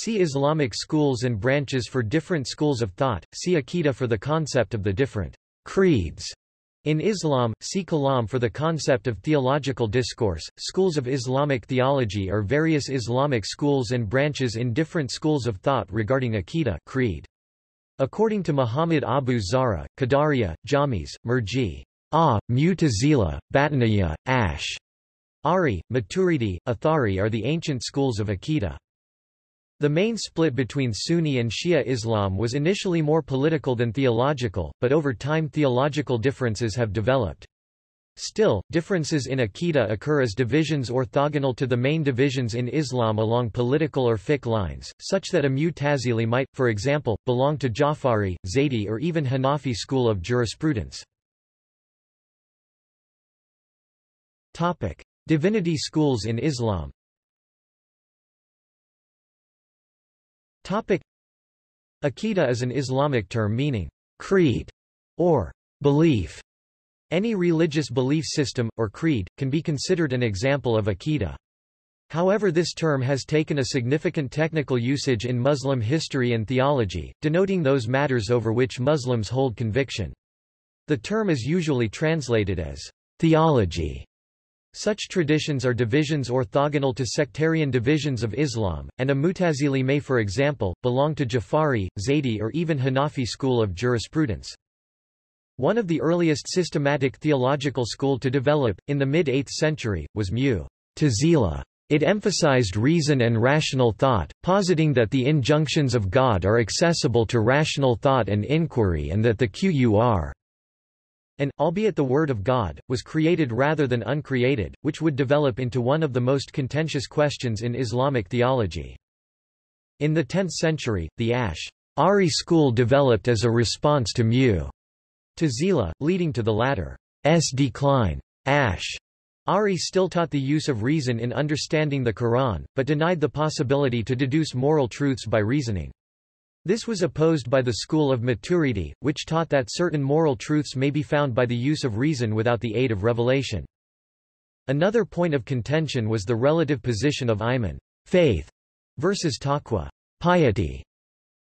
See Islamic schools and branches for different schools of thought, see Aqidah for the concept of the different creeds. In Islam, see Kalam for the concept of theological discourse. Schools of Islamic theology are various Islamic schools and branches in different schools of thought regarding Aqidah creed. According to Muhammad Abu Zahra, Qadariya, Jamis, Murji, Ah, Mu'tazila, Batiniya, Ash, Ari, Maturidi, Athari are the ancient schools of Aqidah. The main split between Sunni and Shia Islam was initially more political than theological, but over time theological differences have developed. Still, differences in Aqidah occur as divisions orthogonal to the main divisions in Islam along political or fiqh lines, such that a Mu'tazili might, for example, belong to Jafari, Zaydi or even Hanafi school of jurisprudence. Divinity schools in Islam Aqidah is an Islamic term meaning creed or belief. Any religious belief system, or creed, can be considered an example of Aqidah. However this term has taken a significant technical usage in Muslim history and theology, denoting those matters over which Muslims hold conviction. The term is usually translated as theology such traditions are divisions orthogonal to sectarian divisions of Islam, and a Mutazili may for example, belong to Jafari, Zaydi or even Hanafi school of jurisprudence. One of the earliest systematic theological school to develop, in the mid-8th century, was Mu'tazila. It emphasized reason and rational thought, positing that the injunctions of God are accessible to rational thought and inquiry and that the Qur'an and, albeit the Word of God, was created rather than uncreated, which would develop into one of the most contentious questions in Islamic theology. In the 10th century, the Ash'ari school developed as a response to Mu Tazila, leading to the latter's decline. Ash'ari still taught the use of reason in understanding the Quran, but denied the possibility to deduce moral truths by reasoning. This was opposed by the school of Maturidi, which taught that certain moral truths may be found by the use of reason without the aid of revelation. Another point of contention was the relative position of iman faith, versus taqwa piety.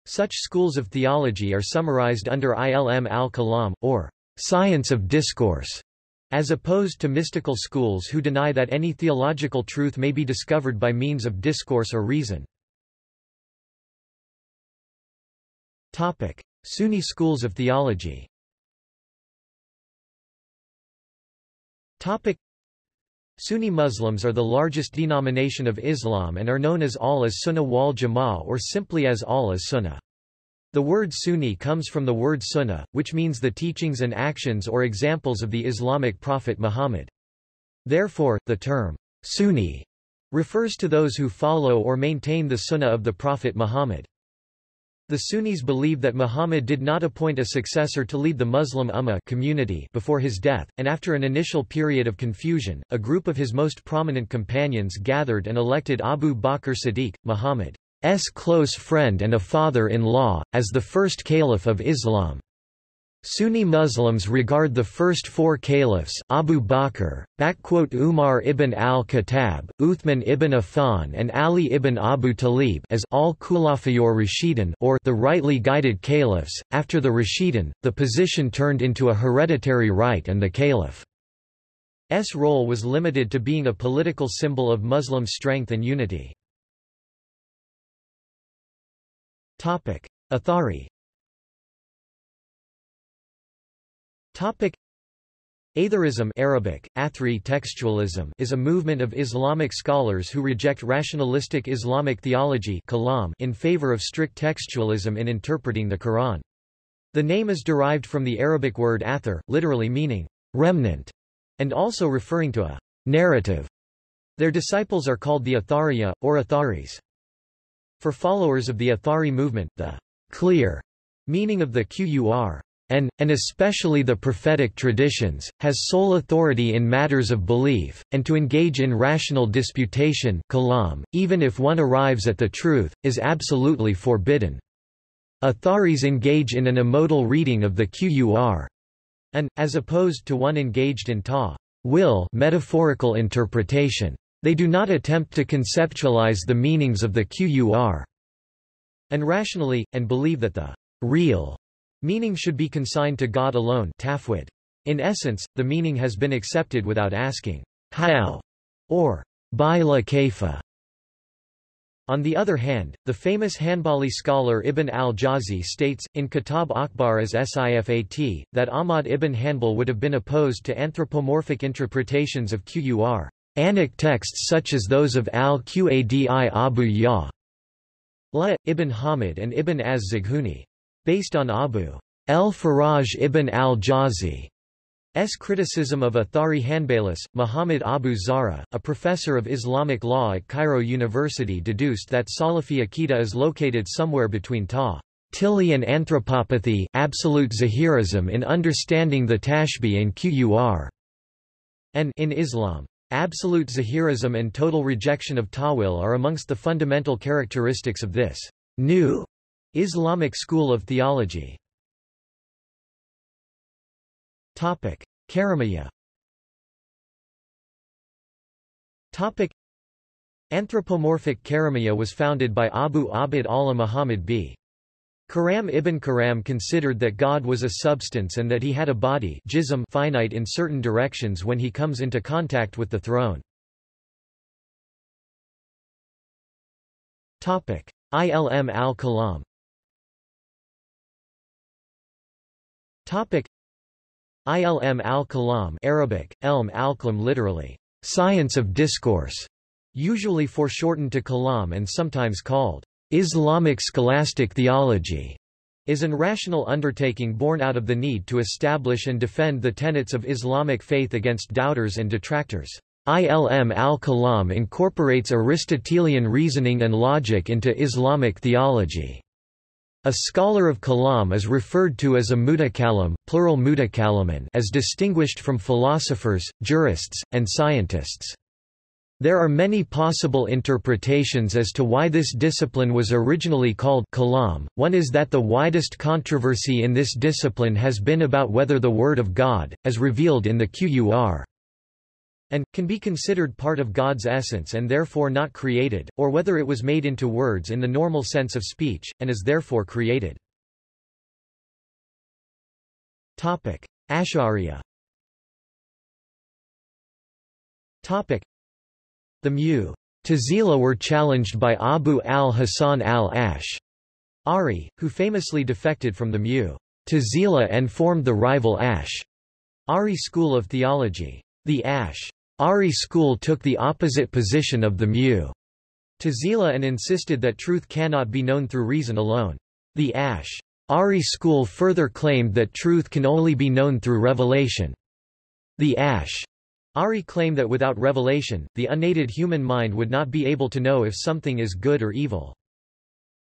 Such schools of theology are summarized under ilm al-kalam, or science of discourse, as opposed to mystical schools who deny that any theological truth may be discovered by means of discourse or reason. Topic: Sunni schools of theology. Topic: Sunni Muslims are the largest denomination of Islam and are known as Ahl as-Sunnah wal Jama'ah or simply as Ahl as-Sunnah. The word Sunni comes from the word Sunnah, which means the teachings and actions or examples of the Islamic prophet Muhammad. Therefore, the term Sunni refers to those who follow or maintain the Sunnah of the Prophet Muhammad. The Sunnis believe that Muhammad did not appoint a successor to lead the Muslim Ummah community before his death, and after an initial period of confusion, a group of his most prominent companions gathered and elected Abu Bakr Siddiq, Muhammad's close friend and a father-in-law, as the first caliph of Islam. Sunni Muslims regard the first four caliphs Abu Bakr, Umar ibn al-Khattab, Uthman ibn Affan and Ali ibn Abu Talib as al-Khulafayor Rashidun or the rightly guided caliphs. After the Rashidun, the position turned into a hereditary right and the caliph's role was limited to being a political symbol of Muslim strength and unity. Topic: Athari Topic Atharism Arabic, Athri textualism is a movement of Islamic scholars who reject rationalistic Islamic theology in favor of strict textualism in interpreting the Quran. The name is derived from the Arabic word athar, literally meaning remnant, and also referring to a narrative. Their disciples are called the Athariya, or Atharis. For followers of the Athari movement, the clear meaning of the Qur and, and especially the prophetic traditions, has sole authority in matters of belief, and to engage in rational disputation kalam, even if one arrives at the truth, is absolutely forbidden. Atharis engage in an amodal reading of the Qur, and, as opposed to one engaged in ta will metaphorical interpretation. They do not attempt to conceptualize the meanings of the Qur. and rationally, and believe that the real meaning should be consigned to God alone tafwid. In essence, the meaning has been accepted without asking how or by la kaifa. On the other hand, the famous Hanbali scholar Ibn al-Jawzi states, in Kitab Akbar as Sifat, that Ahmad ibn Hanbal would have been opposed to anthropomorphic interpretations of Qur. Anic texts such as those of al-Qadi Abu Ya, La, ibn Hamid and ibn az-Zighuni. Based on Abu el-Faraj ibn al-Jawzi S. criticism of Athari Hanbalis, Muhammad Abu Zahra, a professor of Islamic law at Cairo University deduced that Salafi Aqidah is located somewhere between Ta Tili and anthropopathy absolute Zahirism in understanding the Tashbih and Qur, and in Islam. Absolute Zahirism and total rejection of Tawil are amongst the fundamental characteristics of this new Islamic school of theology. Topic. Topic: Anthropomorphic Karamiya was founded by Abu Abd Allah Muhammad b. Karam ibn Karam considered that God was a substance and that he had a body jism finite in certain directions when he comes into contact with the throne. Topic: Ilm al-Kalam. Topic: Ilm al-Kalam Arabic, Elm al-Kalam literally, science of discourse, usually foreshortened to Kalam and sometimes called Islamic scholastic theology, is an rational undertaking born out of the need to establish and defend the tenets of Islamic faith against doubters and detractors. Ilm al-Kalam incorporates Aristotelian reasoning and logic into Islamic theology. A scholar of kalam is referred to as a mutakalim, plural mutakaliman as distinguished from philosophers, jurists, and scientists. There are many possible interpretations as to why this discipline was originally called kalam. One is that the widest controversy in this discipline has been about whether the Word of God, as revealed in the Qur, and, can be considered part of God's essence and therefore not created, or whether it was made into words in the normal sense of speech, and is therefore created. Ash'ariya The Mu Tazila were challenged by Abu al-Hasan al-Ash, Ari, who famously defected from the Mu Tazila and formed the rival Ash Ari school of theology. The Ash Ari school took the opposite position of the Mu Tazila and insisted that truth cannot be known through reason alone. The Ash Ari school further claimed that truth can only be known through revelation. The Ash Ari claimed that without revelation, the unaided human mind would not be able to know if something is good or evil.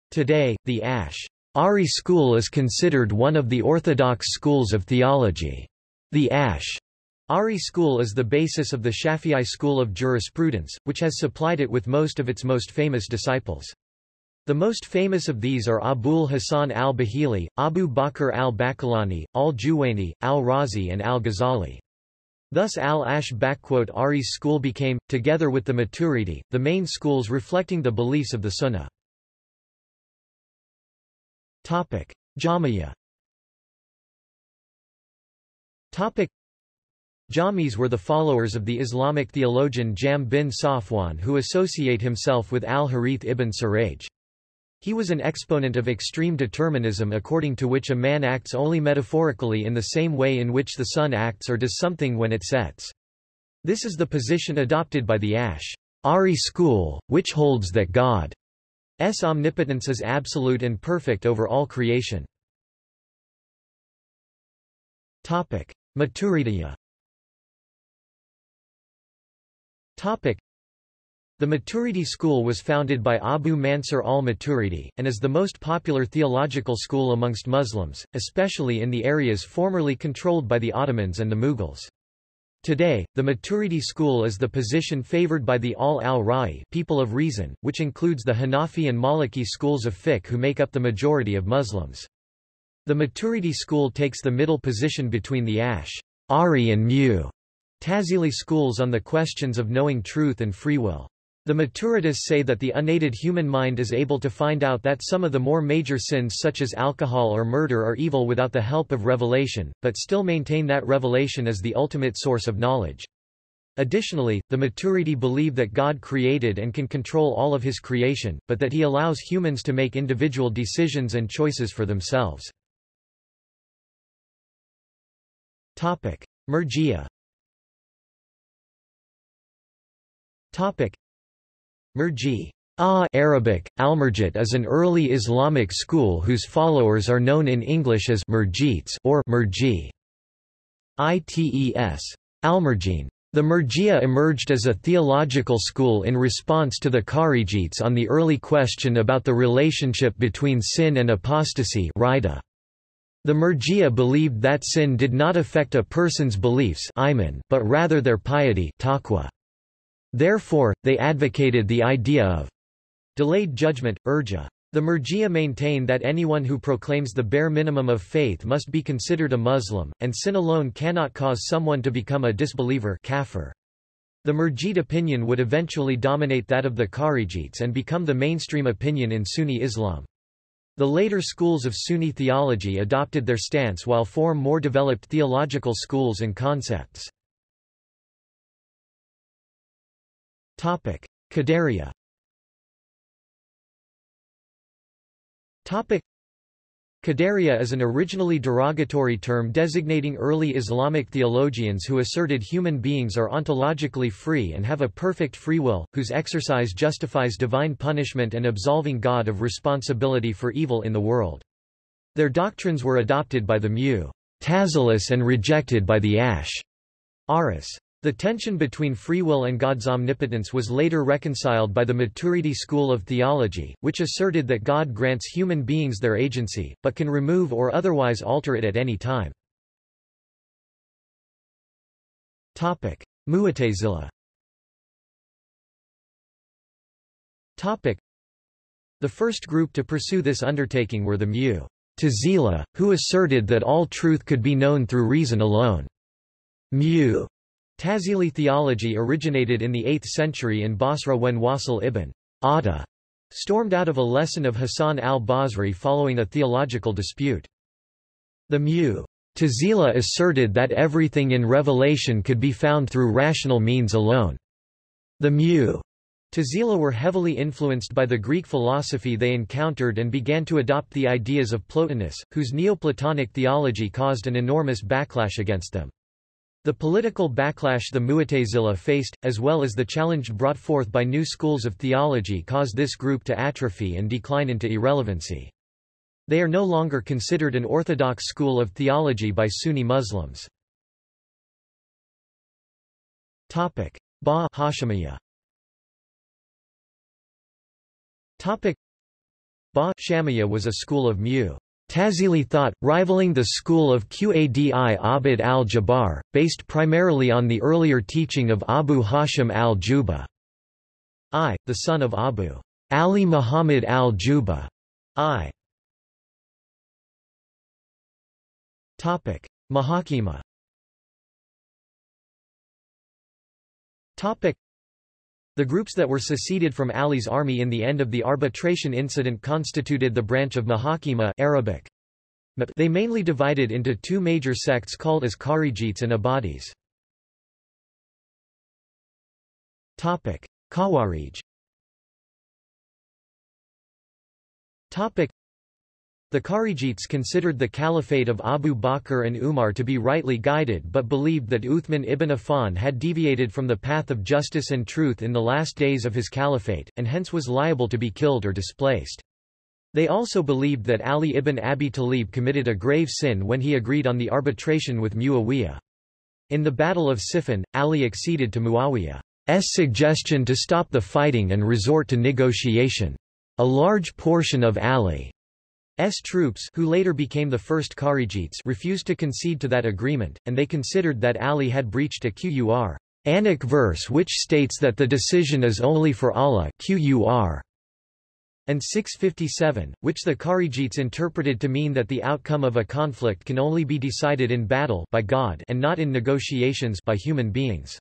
Today, the Ash Ari school is considered one of the orthodox schools of theology. The Ash Ari school is the basis of the Shafi'i school of jurisprudence, which has supplied it with most of its most famous disciples. The most famous of these are Abul Hasan al-Bahili, Abu Bakr al-Baqillani, al-Juwayni, al-Razi and al-Ghazali. Thus al-Ash Ari's school became, together with the Maturidi, the main schools reflecting the beliefs of the Sunnah. Jamiyah Jamis were the followers of the Islamic theologian Jahm bin Safwan who associate himself with al-Harith ibn Suraj. He was an exponent of extreme determinism according to which a man acts only metaphorically in the same way in which the sun acts or does something when it sets. This is the position adopted by the Ash Ari school, which holds that God's omnipotence is absolute and perfect over all creation. Topic. Maturidiyya Topic. The Maturidi school was founded by Abu Mansur al-Maturidi, and is the most popular theological school amongst Muslims, especially in the areas formerly controlled by the Ottomans and the Mughals. Today, the Maturidi school is the position favored by the Al al-Ra'i people of reason, which includes the Hanafi and Maliki schools of fiqh who make up the majority of Muslims. The Maturidi school takes the middle position between the Ash, Ari and Mu Tazili schools on the questions of knowing truth and free will. The Maturidists say that the unaided human mind is able to find out that some of the more major sins such as alcohol or murder are evil without the help of revelation, but still maintain that revelation is the ultimate source of knowledge. Additionally, the Maturidi believe that God created and can control all of his creation, but that he allows humans to make individual decisions and choices for themselves. Murji'a Murji ah Arabic, Almerjit is an early Islamic school whose followers are known in English as Murjites or Murji. ITES. Almerjine. The Murji'a emerged as a theological school in response to the Kharijites on the early question about the relationship between sin and apostasy The Murji'a believed that sin did not affect a person's beliefs but rather their piety taqwa. Therefore, they advocated the idea of delayed judgment, urja. The Murji'a maintain that anyone who proclaims the bare minimum of faith must be considered a Muslim, and sin alone cannot cause someone to become a disbeliever kafir. The Murjid opinion would eventually dominate that of the Kharijites and become the mainstream opinion in Sunni Islam. The later schools of Sunni theology adopted their stance while form more developed theological schools and concepts. Qadariya Qadariya is an originally derogatory term designating early Islamic theologians who asserted human beings are ontologically free and have a perfect free will, whose exercise justifies divine punishment and absolving God of responsibility for evil in the world. Their doctrines were adopted by the Mu'tazilis and rejected by the Ash'aris. The tension between free will and God's omnipotence was later reconciled by the Maturidi school of theology, which asserted that God grants human beings their agency, but can remove or otherwise alter it at any time. Mu'tazila The first group to pursue this undertaking were the Mu'tazila, who asserted that all truth could be known through reason alone. Mu Tazili theology originated in the 8th century in Basra when Wasil ibn Atta stormed out of a lesson of Hassan al-Basri following a theological dispute. The Mu Mu'tazila asserted that everything in revelation could be found through rational means alone. The Mu Mu'tazila were heavily influenced by the Greek philosophy they encountered and began to adopt the ideas of Plotinus, whose Neoplatonic theology caused an enormous backlash against them. The political backlash the Mu'tazila faced, as well as the challenge brought forth by new schools of theology caused this group to atrophy and decline into irrelevancy. They are no longer considered an orthodox school of theology by Sunni Muslims. Ba Hashimiyya Ba Shamiyya was a school of Mu Tazili thought, rivaling the school of Qadi Abd al-Jabbar, based primarily on the earlier teaching of Abu Hashim al-Juba. I, the son of Abu Ali Muhammad al-Juba. I. Mahakima the groups that were seceded from Ali's army in the end of the arbitration incident constituted the branch of Mahakima Arabic. They mainly divided into two major sects called as Kharijites and Ibadis. Khawarij the Kharijites considered the caliphate of Abu Bakr and Umar to be rightly guided but believed that Uthman ibn Affan had deviated from the path of justice and truth in the last days of his caliphate, and hence was liable to be killed or displaced. They also believed that Ali ibn Abi Talib committed a grave sin when he agreed on the arbitration with Muawiyah. In the Battle of Siffin, Ali acceded to Muawiyah's suggestion to stop the fighting and resort to negotiation. A large portion of Ali S troops who later became the first Kharijites refused to concede to that agreement, and they considered that Ali had breached a Qur Anic verse which states that the decision is only for Allah Qur and 657, which the Kharijites interpreted to mean that the outcome of a conflict can only be decided in battle by God and not in negotiations by human beings.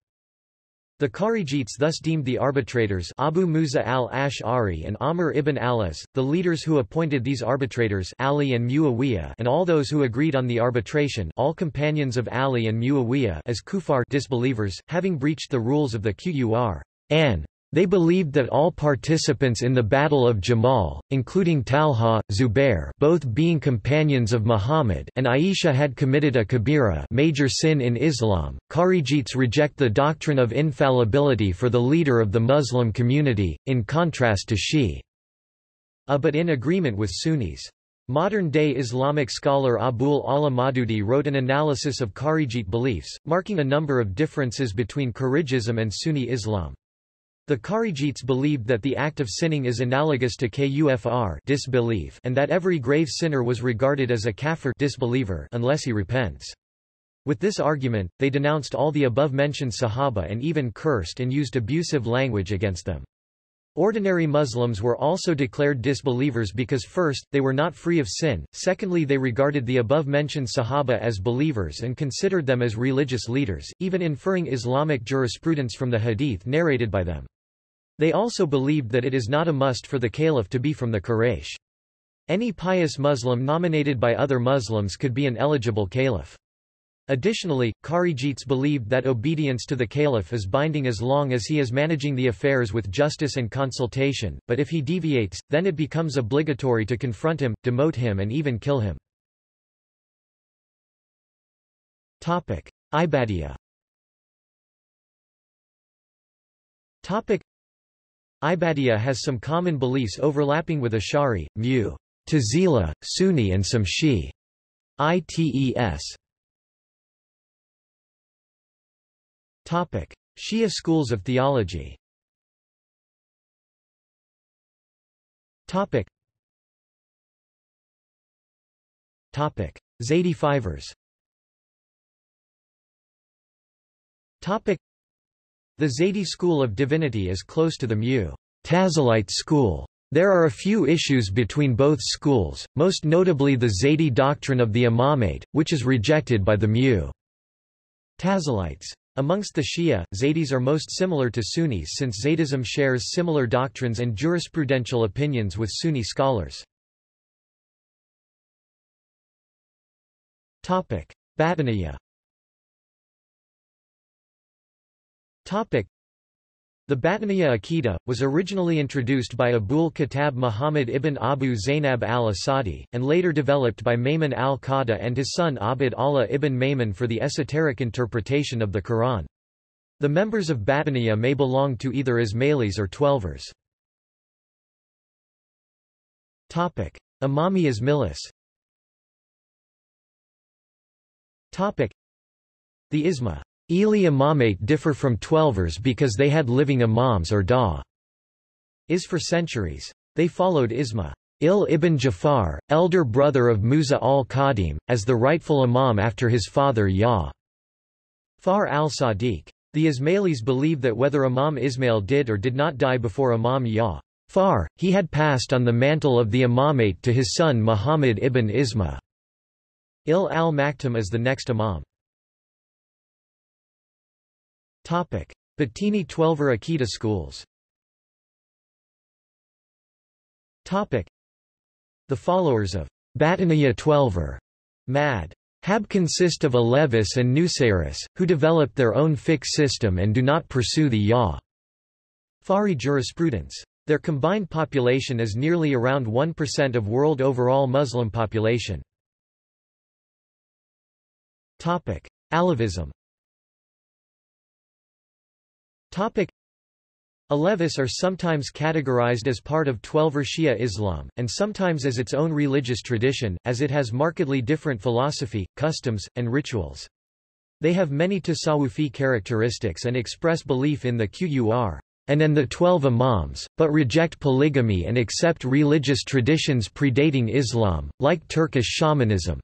The Kharijites thus deemed the arbitrators Abu Musa al-Ash'ari and Amr ibn al-As, the leaders who appointed these arbitrators Ali and Muawiyah and all those who agreed on the arbitration all companions of Ali and Muawiyah as kufar disbelievers, having breached the rules of the Qur'an. They believed that all participants in the Battle of Jamal, including Talha, Zubair both being companions of Muhammad and Aisha had committed a kabira major sin in Islam. Kharijites reject the doctrine of infallibility for the leader of the Muslim community, in contrast to Shi'a A uh, but in agreement with Sunnis. Modern-day Islamic scholar Abul Ala Maududi wrote an analysis of Kharijite beliefs, marking a number of differences between Kharijism and Sunni Islam. The Kharijites believed that the act of sinning is analogous to kufr disbelief and that every grave sinner was regarded as a kafir disbeliever unless he repents. With this argument, they denounced all the above-mentioned Sahaba and even cursed and used abusive language against them. Ordinary Muslims were also declared disbelievers because first, they were not free of sin, secondly they regarded the above-mentioned Sahaba as believers and considered them as religious leaders, even inferring Islamic jurisprudence from the hadith narrated by them. They also believed that it is not a must for the caliph to be from the Quraysh. Any pious Muslim nominated by other Muslims could be an eligible caliph. Additionally, Kharijites believed that obedience to the caliph is binding as long as he is managing the affairs with justice and consultation, but if he deviates, then it becomes obligatory to confront him, demote him and even kill him. Ibadiyya Ibadiyya has some common beliefs overlapping with Ash'ari, Mu, Tazila, Sunni and some Shi. ITES. Topic: Shia schools of theology. Topic. Topic: Zaydi Fivers. Topic: the Zaidi school of divinity is close to the Mu Tazilite school. There are a few issues between both schools, most notably the Zaidi doctrine of the Imamate, which is rejected by the Mu Tazilites. Amongst the Shia, Zaydis are most similar to Sunnis since Zaydism shares similar doctrines and jurisprudential opinions with Sunni scholars. Batiniya Topic. The Batiniya Aqidah, was originally introduced by Abul Khattab Muhammad ibn Abu Zainab al-Asadi, and later developed by Maymun al-Qadha and his son Abd Allah ibn Maymun for the esoteric interpretation of the Quran. The members of Batiniya may belong to either Ismailis or Twelvers. Imami Ismailis The Isma Eli Imamate differ from Twelvers because they had living imams or da is for centuries. They followed Isma Il ibn Jafar, elder brother of Musa al-Qadim, as the rightful imam after his father Ya. Far al-Sadiq. The Ismailis believe that whether Imam Ismail did or did not die before Imam Ya. Far, he had passed on the mantle of the imamate to his son Muhammad ibn Isma. Il al-Maktum is the next imam. Topic: Batini Twelver Akita schools. Topic: The followers of Batiniya Twelver, Mad. Hab consist of Alevis and Nusayris, who developed their own fiqh system and do not pursue the Ya. Fari jurisprudence. Their combined population is nearly around 1% of world overall Muslim population. Topic: Alevism Topic Alevis are sometimes categorized as part of Twelver Shia Islam, and sometimes as its own religious tradition, as it has markedly different philosophy, customs, and rituals. They have many Tasawufi characteristics and express belief in the Qur and in the Twelve Imams, but reject polygamy and accept religious traditions predating Islam, like Turkish shamanism.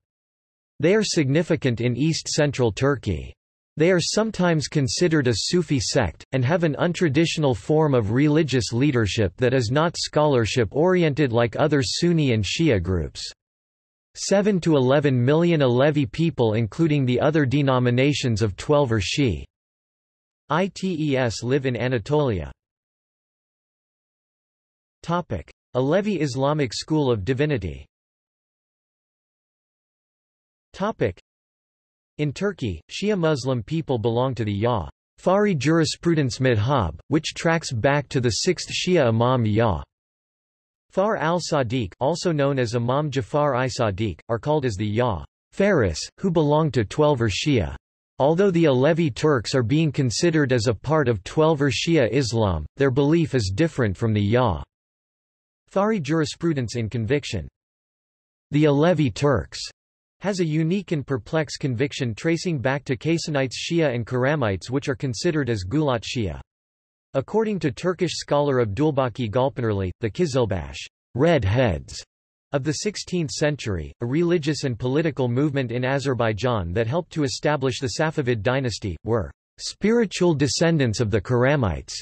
They are significant in east-central Turkey. They are sometimes considered a Sufi sect, and have an untraditional form of religious leadership that is not scholarship-oriented like other Sunni and Shia groups. 7 to 11 million Alevi people including the other denominations of Twelver Shi. ITES live in Anatolia. Topic. Alevi Islamic School of Divinity Topic. In Turkey, Shia Muslim people belong to the Ya. Fari jurisprudence madhab, which tracks back to the 6th Shia Imam Ya. Far al-Sadiq also known as Imam Jafar i-Sadiq, are called as the Ya. Faris, who belong to Twelver Shia. Although the Alevi Turks are being considered as a part of Twelver Shia Islam, their belief is different from the Ya. Fari jurisprudence in conviction. The Alevi Turks has a unique and perplex conviction tracing back to Kasanites Shia and Karamites which are considered as Gulat Shia. According to Turkish scholar Abdulbaki Gulpınarlı, the Kizilbash red heads of the 16th century, a religious and political movement in Azerbaijan that helped to establish the Safavid dynasty, were spiritual descendants of the Karamites.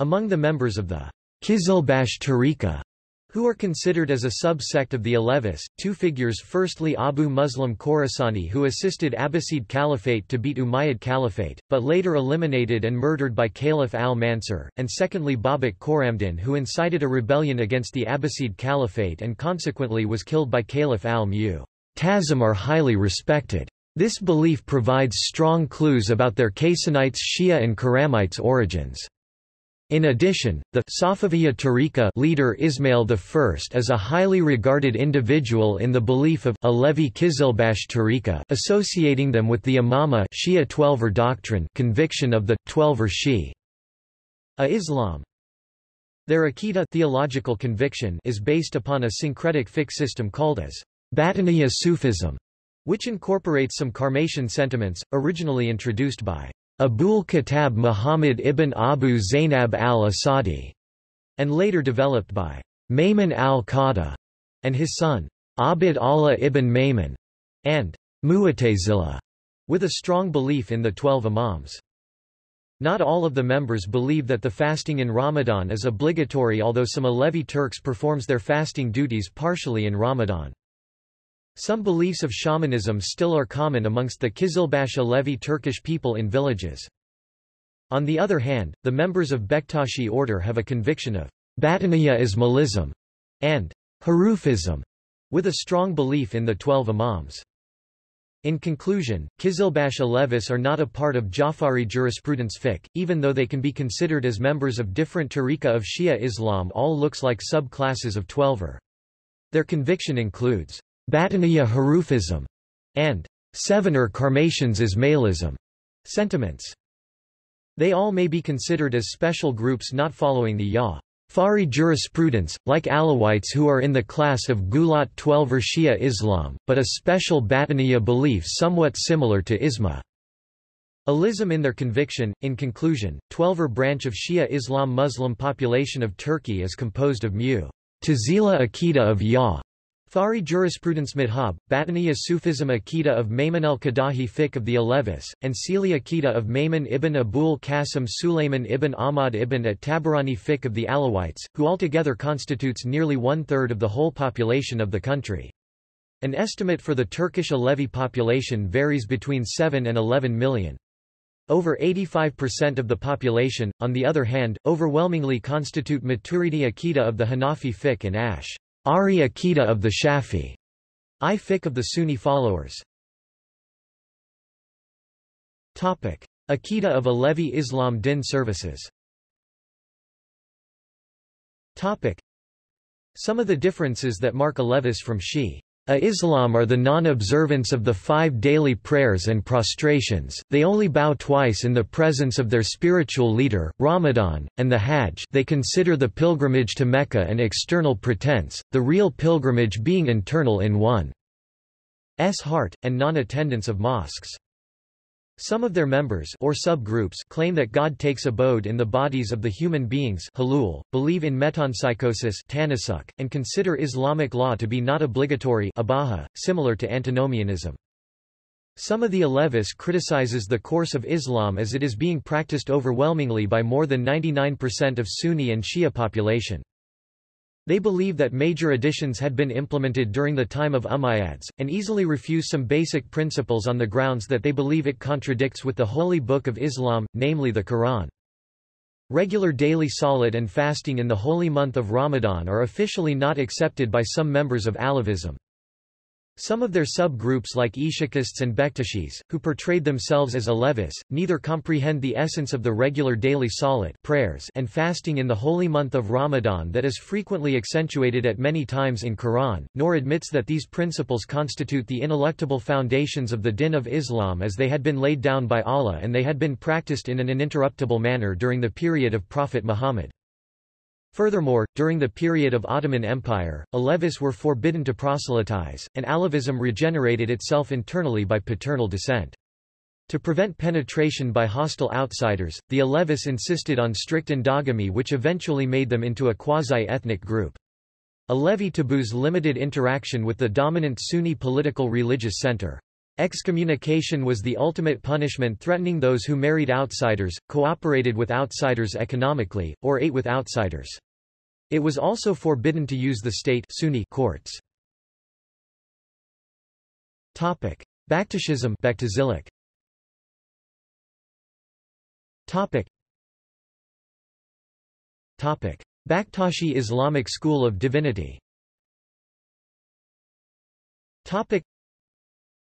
Among the members of the Kizilbash Tariqa who are considered as a sub-sect of the Alevis, two figures firstly Abu Muslim Khorasani who assisted Abbasid Caliphate to beat Umayyad Caliphate, but later eliminated and murdered by Caliph al-Mansur, and secondly Babak Khorramdin who incited a rebellion against the Abbasid Caliphate and consequently was killed by Caliph al-Mu. Tazim are highly respected. This belief provides strong clues about their Kasanites Shia and Karamites origins. In addition, the Safaviya Tariqa leader Ismail I is a highly regarded individual in the belief of Alevi Kizilbash Tariqa associating them with the Imama Shia Twelver doctrine conviction of the, Twelver Shi. A Islam. Their Aqidah theological conviction is based upon a syncretic fiqh system called as Batiniya Sufism, which incorporates some Karmatian sentiments, originally introduced by Abul Khattab Muhammad ibn Abu Zainab al-Asadi, and later developed by Maymun al-Qadha and his son, Abd Allah ibn Maymun, and Mu'tazila, with a strong belief in the twelve imams. Not all of the members believe that the fasting in Ramadan is obligatory although some Alevi Turks performs their fasting duties partially in Ramadan. Some beliefs of shamanism still are common amongst the Kizilbash Alevi Turkish people in villages. On the other hand, the members of Bektashi order have a conviction of Batiniya Ismailism and Harufism, with a strong belief in the twelve imams. In conclusion, Kizilbash Alevis are not a part of Jafari jurisprudence fiqh, even though they can be considered as members of different tariqa of Shia Islam all looks like sub-classes of Twelver. Their conviction includes Batiniya Harufism, and Sevener Karmatians Ismailism sentiments. They all may be considered as special groups not following the Ya. Fari jurisprudence, like Alawites who are in the class of Gulat Twelver Shia Islam, but a special Batiniya belief somewhat similar to Isma. Alism in their conviction. In conclusion, Twelver branch of Shia Islam Muslim population of Turkey is composed of Mu. Tazila Akida of Ya, Fari jurisprudence madhab, Batiniya Sufism Akita of Maymun al-Qadahi fiqh of the Alevis, and Sili Akida of Maymun ibn Abul Qasim Sulayman ibn Ahmad ibn at-Tabarani fiqh of the Alawites, who altogether constitutes nearly one-third of the whole population of the country. An estimate for the Turkish Alevi population varies between 7 and 11 million. Over 85% of the population, on the other hand, overwhelmingly constitute Maturidi Akita of the Hanafi fiqh and Ash. Ari Akida of the Shafi. I fiqh of the Sunni followers. Topic. Of Alevi Islam Din services Topic. Some of the differences that mark Alevis from Shi. A Islam are the non-observance of the five daily prayers and prostrations, they only bow twice in the presence of their spiritual leader, Ramadan, and the Hajj they consider the pilgrimage to Mecca an external pretense, the real pilgrimage being internal in one's heart, and non-attendance of mosques. Some of their members or subgroups claim that God takes abode in the bodies of the human beings halul, believe in metempsychosis tanasuk, and consider Islamic law to be not obligatory abaha, similar to antinomianism. Some of the Alevis criticizes the course of Islam as it is being practiced overwhelmingly by more than 99% of Sunni and Shia population. They believe that major additions had been implemented during the time of Umayyads, and easily refuse some basic principles on the grounds that they believe it contradicts with the holy book of Islam, namely the Quran. Regular daily salat and fasting in the holy month of Ramadan are officially not accepted by some members of Alavism. Some of their sub-groups like Ishakists and Bektashis, who portrayed themselves as Alevis, neither comprehend the essence of the regular daily salat prayers and fasting in the holy month of Ramadan that is frequently accentuated at many times in Quran, nor admits that these principles constitute the ineluctable foundations of the din of Islam as they had been laid down by Allah and they had been practiced in an uninterruptible manner during the period of Prophet Muhammad. Furthermore, during the period of Ottoman Empire, Alevis were forbidden to proselytize, and Alevism regenerated itself internally by paternal descent. To prevent penetration by hostile outsiders, the Alevis insisted on strict endogamy which eventually made them into a quasi-ethnic group. Alevi taboos limited interaction with the dominant Sunni political religious center. Excommunication was the ultimate punishment threatening those who married outsiders, cooperated with outsiders economically, or ate with outsiders. It was also forbidden to use the state Sunni courts. Topic: Baktashism Baktazilic. Topic. Topic: Baktashi Islamic School of Divinity. Topic.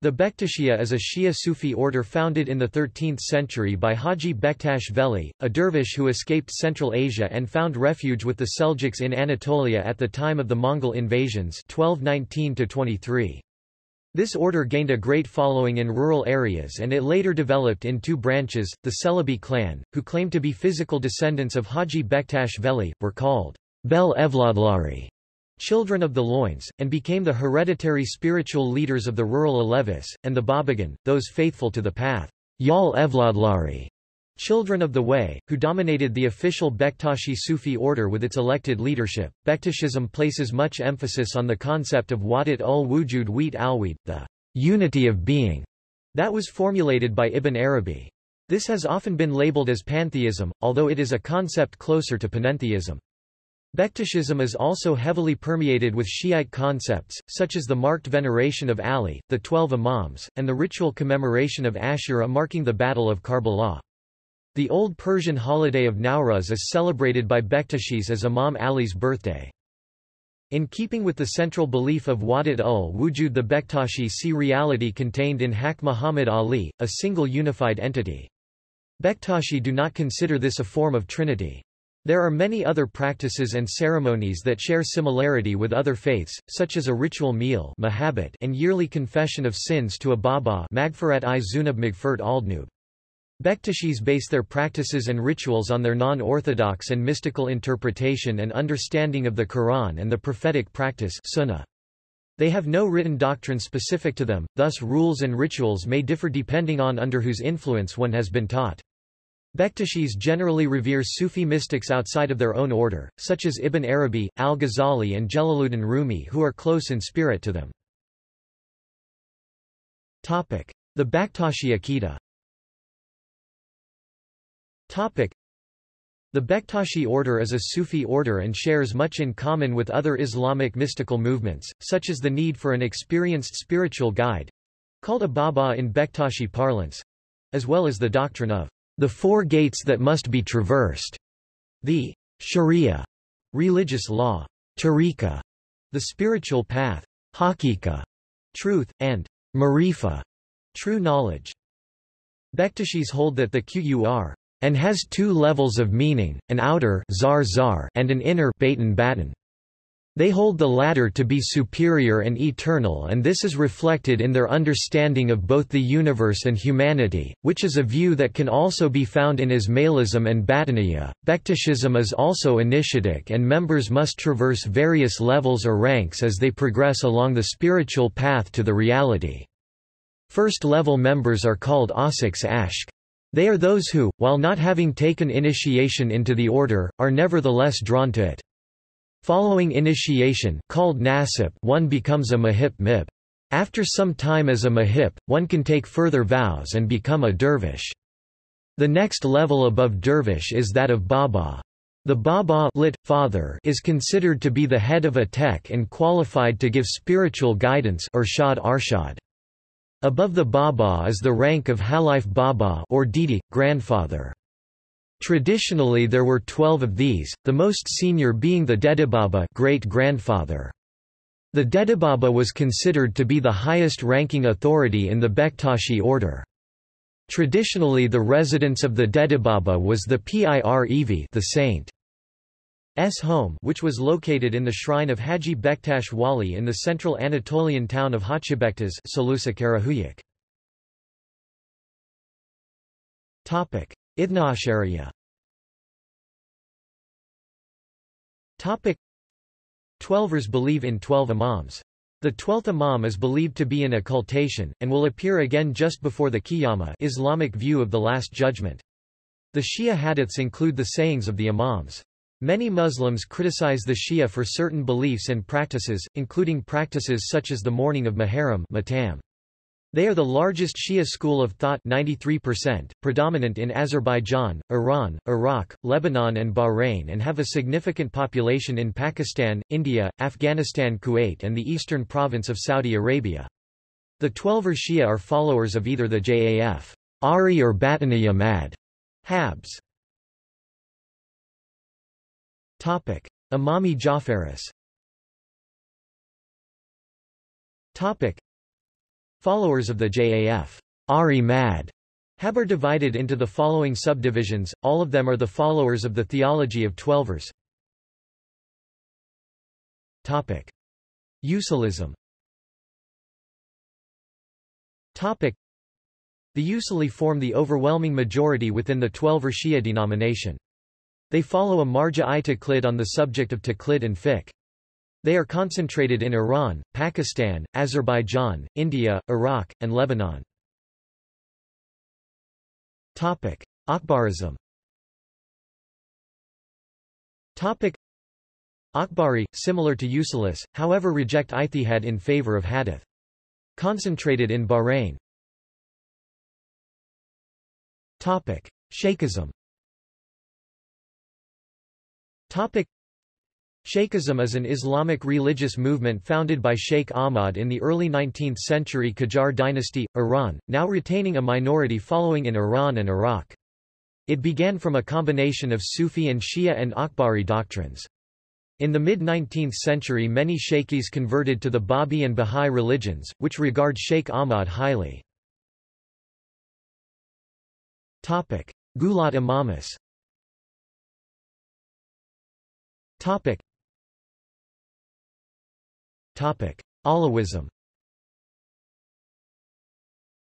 The Bektashiya is a Shia Sufi order founded in the 13th century by Haji Bektash Veli, a dervish who escaped Central Asia and found refuge with the Seljuks in Anatolia at the time of the Mongol invasions 1219 This order gained a great following in rural areas and it later developed in two branches, the Celebi clan, who claimed to be physical descendants of Haji Bektash Veli, were called Bel Evladlari children of the Loins, and became the hereditary spiritual leaders of the rural Alevis, and the Babagan, those faithful to the path. Yal Evladlari, children of the Way, who dominated the official Bektashi Sufi order with its elected leadership. Bektashism places much emphasis on the concept of Wadat ul Wujud Wheat Alweed, the unity of being, that was formulated by Ibn Arabi. This has often been labeled as pantheism, although it is a concept closer to panentheism. Bektashism is also heavily permeated with Shiite concepts, such as the marked veneration of Ali, the Twelve Imams, and the ritual commemoration of Ashura marking the Battle of Karbala. The Old Persian holiday of Nowruz is celebrated by Bektashis as Imam Ali's birthday. In keeping with the central belief of Wadat ul Wujud the Bektashi see reality contained in Hak Muhammad Ali, a single unified entity. Bektashi do not consider this a form of trinity. There are many other practices and ceremonies that share similarity with other faiths, such as a ritual meal and yearly confession of sins to a Baba i Zunub Bektashis base their practices and rituals on their non-orthodox and mystical interpretation and understanding of the Quran and the prophetic practice sunnah. They have no written doctrine specific to them, thus rules and rituals may differ depending on under whose influence one has been taught. Bektashis generally revere Sufi mystics outside of their own order, such as Ibn Arabi, al-Ghazali and Jalaluddin Rumi who are close in spirit to them. The Bektashi Aqidah the Bektashi order is a Sufi order and shares much in common with other Islamic mystical movements, such as the need for an experienced spiritual guide—called a Baba in Bektashi parlance—as well as the doctrine of the four gates that must be traversed. The Sharia religious law, tariqa, the spiritual path, hakika, truth, and marifa, true knowledge. Bektashis hold that the Qur and has two levels of meaning, an outer zar zar and an inner batin batin. They hold the latter to be superior and eternal and this is reflected in their understanding of both the universe and humanity, which is a view that can also be found in Ismailism and Batiniya. Bektashism is also initiatic and members must traverse various levels or ranks as they progress along the spiritual path to the reality. First-level members are called Asiks Ashk. They are those who, while not having taken initiation into the order, are nevertheless drawn to it. Following initiation called nasip, one becomes a mahip mib. After some time as a mahip, one can take further vows and become a dervish. The next level above dervish is that of baba. The Baba lit, father is considered to be the head of a tek and qualified to give spiritual guidance Irshad Arshad. Above the Baba is the rank of Halif Baba or Didi, grandfather. Traditionally there were twelve of these, the most senior being the Dedibaba great-grandfather. The Dedibaba was considered to be the highest-ranking authority in the Bektashi order. Traditionally the residence of the Dedibaba was the Pir Evi the saint. S home which was located in the shrine of Haji Bektash Wali in the central Anatolian town of Hachibektas Topic: Ithnaashariya Topic: Twelvers believe in twelve imams. The twelfth imam is believed to be in occultation, and will appear again just before the Qiyamah Islamic view of the Last Judgment. The Shia hadiths include the sayings of the imams. Many Muslims criticize the Shia for certain beliefs and practices, including practices such as the mourning of Muharram Matam. They are the largest Shia school of thought 93%, predominant in Azerbaijan, Iran, Iraq, Lebanon and Bahrain and have a significant population in Pakistan, India, Afghanistan Kuwait and the eastern province of Saudi Arabia. The Twelver Shia are followers of either the Jaf. Ari or Batiniya Mad. Habs. Topic: Imami Jafaris. Topic: Followers of the Jaf. Ari Mad Hab are divided into the following subdivisions, all of them are the followers of the theology of Twelvers. Topic: Usulism. Topic: The Usuli form the overwhelming majority within the Twelver Shia denomination. They follow a marja-i taqlid on the subject of taqlid and fiqh. They are concentrated in Iran, Pakistan, Azerbaijan, India, Iraq, and Lebanon. Topic. Akbarism Topic. Akbari, similar to Usulis, however reject ijtihad in favor of hadith. Concentrated in Bahrain. Shaykhism Topic Shaykhism is an Islamic religious movement founded by Sheikh Ahmad in the early 19th century Qajar dynasty, Iran, now retaining a minority following in Iran and Iraq. It began from a combination of Sufi and Shia and Akbari doctrines. In the mid-19th century many Shaykhis converted to the Babi and Bahá'í religions, which regard Sheikh Ahmad highly. Gulat Imamis Topic. Topic. Alawism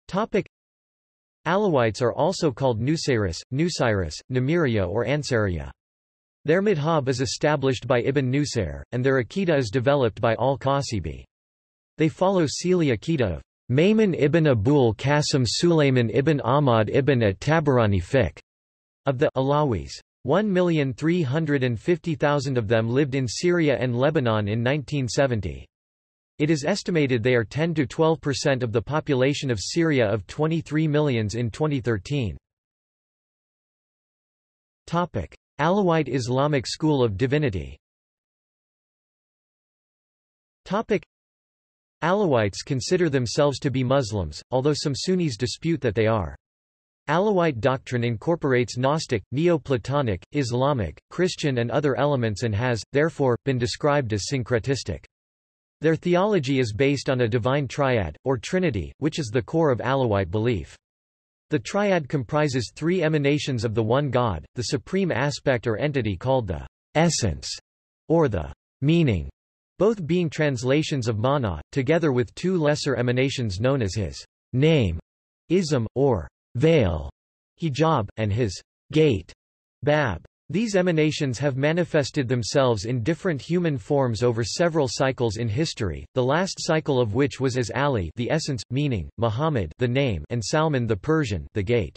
Topic. Alawites are also called Nusayris, Nusairis, Namiria or Ansariya. Their madhab is established by Ibn Nusayr, and their Aqidah is developed by al-Qasibi. They follow Sili Aqidah of ibn Abul Qasim Sulayman ibn Ahmad ibn at-Tabarani fiqh of the Alawis. 1,350,000 of them lived in Syria and Lebanon in 1970. It is estimated they are 10 to 12% of the population of Syria of 23 millions in 2013. Topic: Alawite Islamic School of Divinity Topic: Alawites consider themselves to be Muslims, although some Sunnis dispute that they are. Alawite doctrine incorporates Gnostic, Neoplatonic, Islamic, Christian and other elements and has, therefore, been described as syncretistic. Their theology is based on a divine triad, or trinity, which is the core of Alawite belief. The triad comprises three emanations of the one God, the supreme aspect or entity called the essence, or the meaning, both being translations of mana, together with two lesser emanations known as his name, ism, or veil, hijab, and his gate, bab. These emanations have manifested themselves in different human forms over several cycles in history, the last cycle of which was as Ali the essence, meaning, Muhammad the name and Salman the Persian the gate.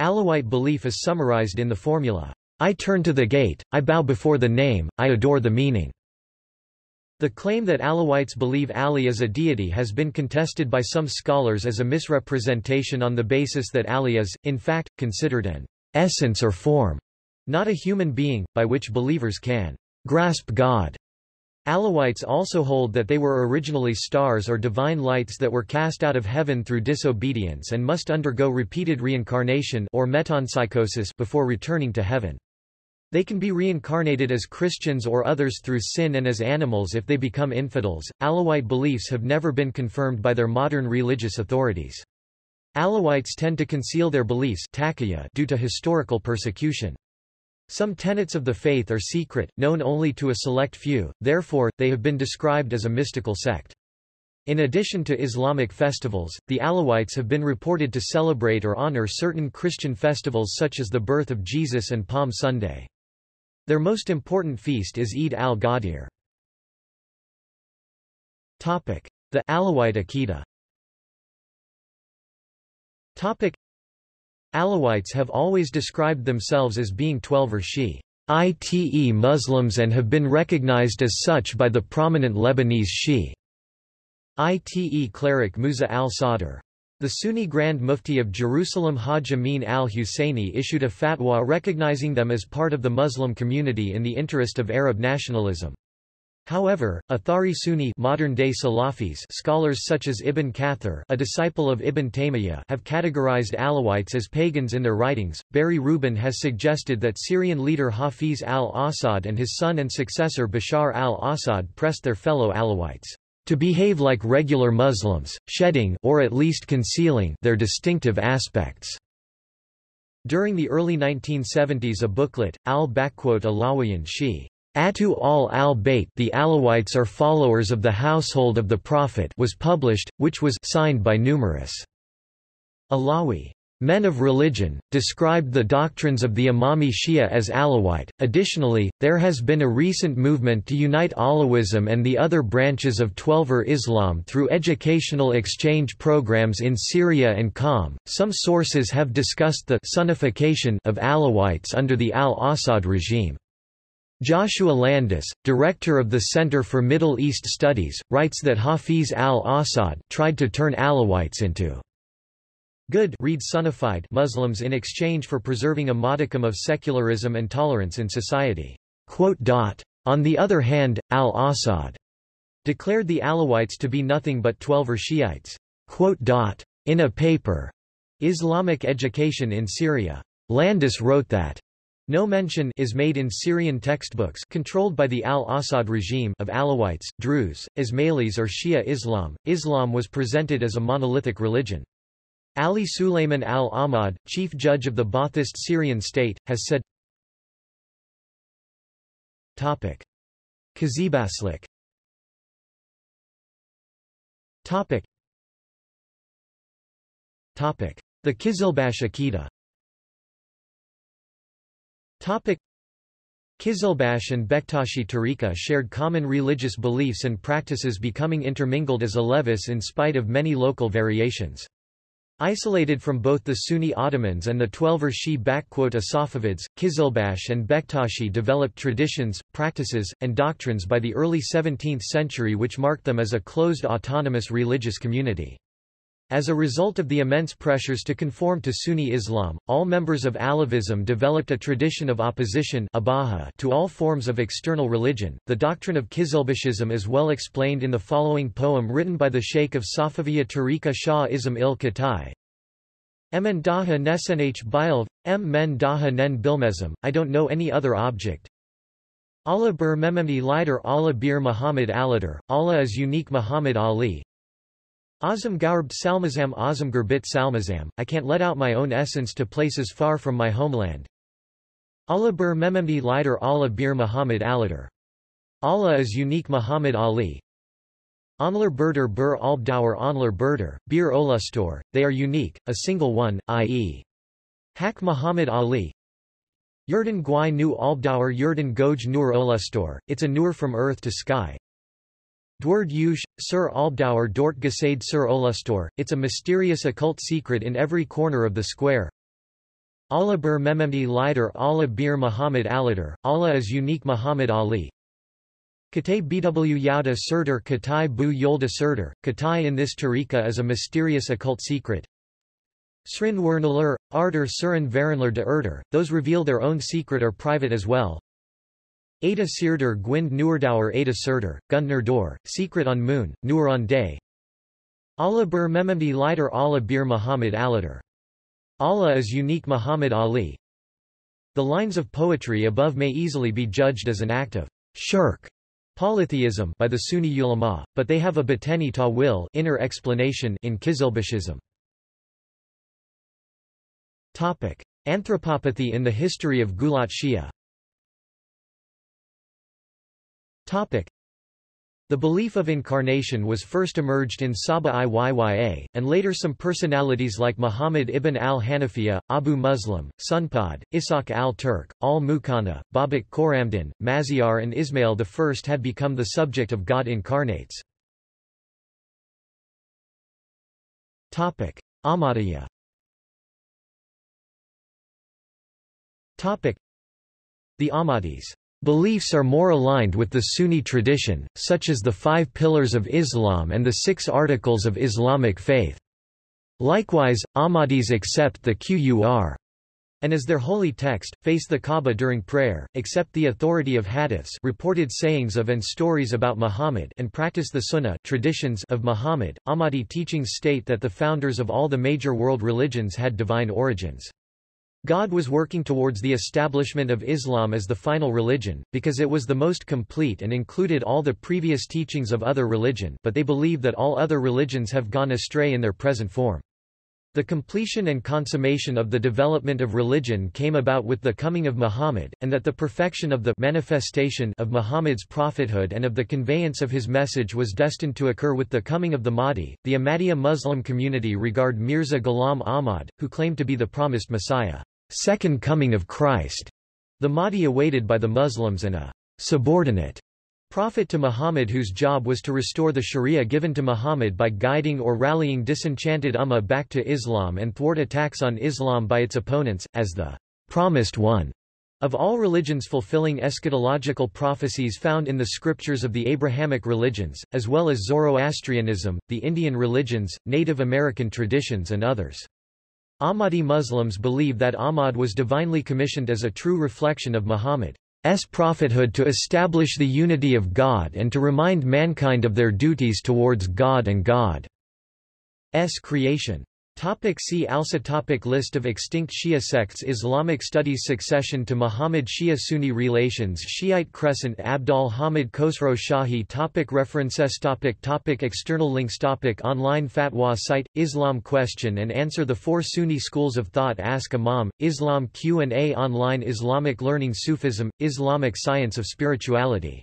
Alawite belief is summarized in the formula, I turn to the gate, I bow before the name, I adore the meaning. The claim that Alawites believe Ali is a deity has been contested by some scholars as a misrepresentation on the basis that Ali is, in fact, considered an essence or form. Not a human being, by which believers can grasp God. Alawites also hold that they were originally stars or divine lights that were cast out of heaven through disobedience and must undergo repeated reincarnation or metempsychosis before returning to heaven. They can be reincarnated as Christians or others through sin and as animals if they become infidels. Alawite beliefs have never been confirmed by their modern religious authorities. Alawites tend to conceal their beliefs due to historical persecution. Some tenets of the faith are secret, known only to a select few, therefore, they have been described as a mystical sect. In addition to Islamic festivals, the Alawites have been reported to celebrate or honor certain Christian festivals such as the birth of Jesus and Palm Sunday. Their most important feast is Eid al-Ghadir. The Alawite Aqidah Alawites have always described themselves as being Twelver Shiite Muslims and have been recognized as such by the prominent Lebanese Shiite cleric Musa al-Sadr. The Sunni Grand Mufti of Jerusalem Hajj Amin al-Husseini issued a fatwa recognizing them as part of the Muslim community in the interest of Arab nationalism. However, Athari Sunni modern-day Salafis scholars such as Ibn Kathir a disciple of Ibn Taymiyyah have categorized Alawites as pagans in their writings. Barry Rubin has suggested that Syrian leader Hafiz al-Assad and his son and successor Bashar al-Assad pressed their fellow Alawites to behave like regular Muslims, shedding or at least concealing their distinctive aspects. During the early 1970s a booklet, al-Alawiyan Shi Atu al-al-Bayt the Alawites are followers of the household of the Prophet was published, which was signed by numerous Alawi men of religion, described the doctrines of the Imami Shia as Alawite. Additionally, there has been a recent movement to unite Alawism and the other branches of Twelver Islam through educational exchange programs in Syria and Qom. Some sources have discussed the Sunnification of Alawites under the al-Assad regime. Joshua Landis, director of the Center for Middle East Studies, writes that Hafiz al-Assad tried to turn Alawites into good read Sunnified Muslims in exchange for preserving a modicum of secularism and tolerance in society. On the other hand, al-Assad declared the Alawites to be nothing but Twelver Shiites. In a paper, Islamic Education in Syria, Landis wrote that no mention is made in Syrian textbooks controlled by the al-Assad regime of Alawites, Druze, Ismailis or Shia Islam. Islam was presented as a monolithic religion. Ali Suleiman al-Ahmad, chief judge of the Ba'athist Syrian state, has said Topic. Qizilbaşlik Topic. Topic. The Kizilbash Aqidah Topic Qizilbash and Bektashi Tariqa shared common religious beliefs and practices becoming intermingled as Alevis in spite of many local variations. Isolated from both the Sunni Ottomans and the Twelver Shi Safavids, Qizilbash and Bektashi developed traditions, practices, and doctrines by the early 17th century which marked them as a closed autonomous religious community. As a result of the immense pressures to conform to Sunni Islam, all members of Alavism developed a tradition of opposition to all forms of external religion. The doctrine of Qizilbashism is well explained in the following poem written by the Sheikh of Safaviya Tariqa Shah Ismail Khatai. Emen daha nesenh bilv, m men daha nen bilmezim, I don't know any other object. Allah bir mememdi lider Allah bir Muhammad alidir, Allah is unique Muhammad Ali, Azam Gaurb Salmazam Azam Gurbit Salmazam, I can't let out my own essence to places far from my homeland. Allah Bir Mememdi Lider Allah Bir Muhammad Alidir. Allah is unique Muhammad Ali. Onler Berder bir Albdauer Onler Berder, Bir Olustor, they are unique, a single one, i.e. Hak Muhammad Ali. Yurden Gwai Nu Albdauer Yurden Goj Nur Olustor, it's a nur from earth to sky, Dward Yush, Sir Albdauer dort Gesade Sir Olustor, it's a mysterious occult secret in every corner of the square. Allah bir Mememdi Lider Allah bir Muhammad Alidir, Allah is unique Muhammad Ali. Katay Bw Yauda Surdur Katay Bu Yolda Surdur, Katay in this tariqa is a mysterious occult secret. Srin Wernaler, Arter Surin Verenler de Erter, those reveal their own secret or private as well. Ada Sirder Gwind Nuerdauer Ada Surder, Gundner Dor, Secret on Moon, Nuer on Day. Allah Bir Mememdi Lider Allah Bir Muhammad Alider. Allah is unique Muhammad Ali. The lines of poetry above may easily be judged as an act of shirk polytheism by the Sunni ulama, but they have a bateni ta'wil inner explanation in Kizilbashism. Topic: Anthropopathy in the history of Gulat Shia. The belief of incarnation was first emerged in Saba'iyya, and later some personalities like Muhammad ibn al-Hanafiya, Abu Muslim, Sunpad, Ishaq al-Turk, al-Muqanna, Babak Khorramdin, Maziar and Ismail I had become the subject of God incarnates. Ahmadiyya. The Ahmadis Beliefs are more aligned with the Sunni tradition, such as the five pillars of Islam and the six articles of Islamic faith. Likewise, Ahmadis accept the Qur'an and as their holy text, face the Kaaba during prayer, accept the authority of hadiths reported sayings of and stories about Muhammad and practice the sunnah traditions of Muhammad. Ahmadi teachings state that the founders of all the major world religions had divine origins. God was working towards the establishment of Islam as the final religion, because it was the most complete and included all the previous teachings of other religion but they believe that all other religions have gone astray in their present form. The completion and consummation of the development of religion came about with the coming of Muhammad, and that the perfection of the manifestation of Muhammad's prophethood and of the conveyance of his message was destined to occur with the coming of the Mahdi. The Ahmadiyya Muslim community regard Mirza Ghulam Ahmad, who claimed to be the promised Messiah, second coming of Christ, the Mahdi awaited by the Muslims and a subordinate Prophet to Muhammad whose job was to restore the sharia given to Muhammad by guiding or rallying disenchanted Ummah back to Islam and thwart attacks on Islam by its opponents, as the promised one of all religions fulfilling eschatological prophecies found in the scriptures of the Abrahamic religions, as well as Zoroastrianism, the Indian religions, Native American traditions and others. Ahmadi Muslims believe that Ahmad was divinely commissioned as a true reflection of Muhammad. S prophethood to establish the unity of God and to remind mankind of their duties towards God and God's creation. Topic see also topic List of extinct Shia sects Islamic studies Succession to Muhammad Shia Sunni relations Shiite Crescent Abdal Hamid Khosrow Shahi topic References topic topic External links topic Online fatwa site, Islam Question and Answer The Four Sunni Schools of Thought Ask Imam, Islam Q&A Online Islamic Learning Sufism, Islamic Science of Spirituality